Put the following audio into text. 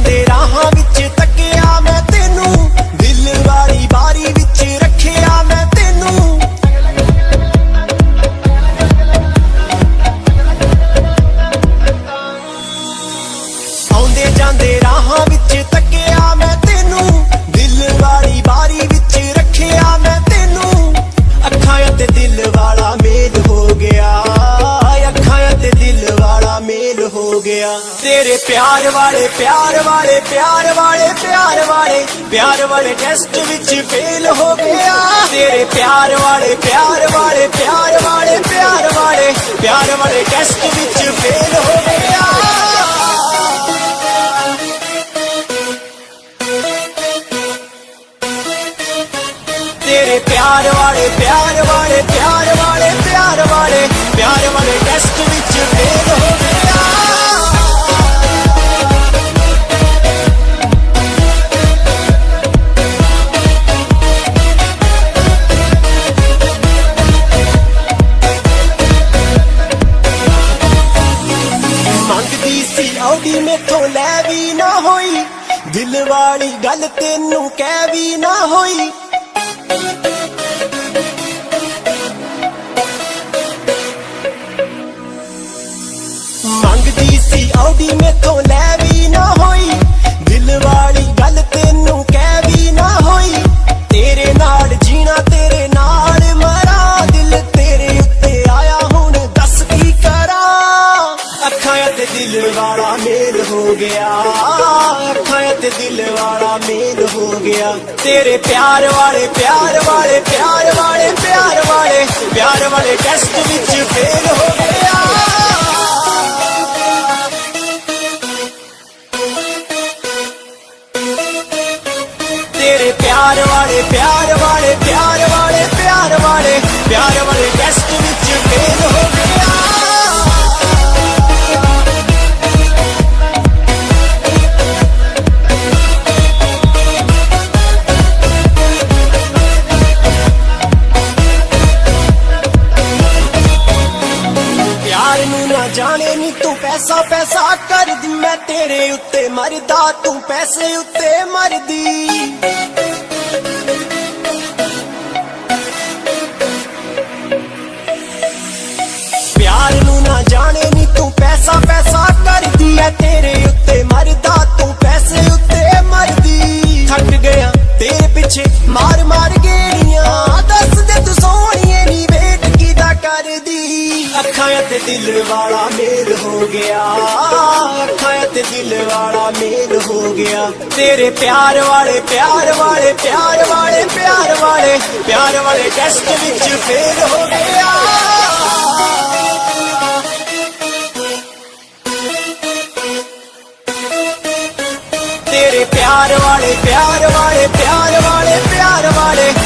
ਜਾਂਦੇ ਰਾਹਾਂ गया तेरे प्यार वाले प्यार वाले प्यार वाले प्यार वाले प्यार वाले टेस्ट विच फेल हो गया तेरे प्यार वाले प्यार वाले प्यार वाले प्यार वाले प्यार वाले टेस्ट विच फेल हो गया तेरे प्यार वाले प्यार वाले प्यार वाले प्यार वाले ਮੇਥੋਂ ਲੈ ਵੀ ਨਾ ਹੋਈ। ਦਿਲ ਵਾਲੀ ਗੱਲ ਤੈਨੂੰ ਕਹਿ ਵੀ ਨਾ ਹੋਈ। ਮੰਗਦੀ ਸੀ ਆਉਡੀ ਮੇਥੋਂ ਲੈ वाला मेल हो गया। तेरे प्यार वाले प्यार वाले प्यार वाले प्यार वाले प्यार वाले टेस्ट बिच फेल हो गया। तेरे प्यार वाले प्यार वाले, प्यार ਨਾ ਜਾਣੇ ਨੀ ਤੂੰ ਪੈਸਾ ਪੈਸਾ ਕਰਦੀ। ਮੈਂ ਤੇਰੇ ਉੱਤੇ ਮਰਦਾ, ਤੂੰ ਪੈਸੇ ਉੱਤੇ ਮਰਦੀ। ਪਿਆਰ ਨੂੰ ਨਾ ਜਾਣੇ ਨੀ ਤੂੰ ਪੈਸਾ ਪੈਸਾ ਕਰਦੀ। ਐ ਤੇਰੇ ਉੱਤੇ ਮਰਦਾ, ਤੂੰ ਪੈਸੇ ਉੱਤੇ ਮਰਦੀ। ਥੱਕ ਗਿਆ, ਤੇਰੇ ਪਿੱਛੇ ਮਾਰ दिल वाला मेल हो गया। दिल वाला मेल हो गया। तेरे प्यार वाले प्यार वाले प्यार वाले प्यार वाले प्यार वाले टेस्ट विच फेल हो गया। तेरे प्यार वाले प्यार वाले प्यार वाले प्यार वाले।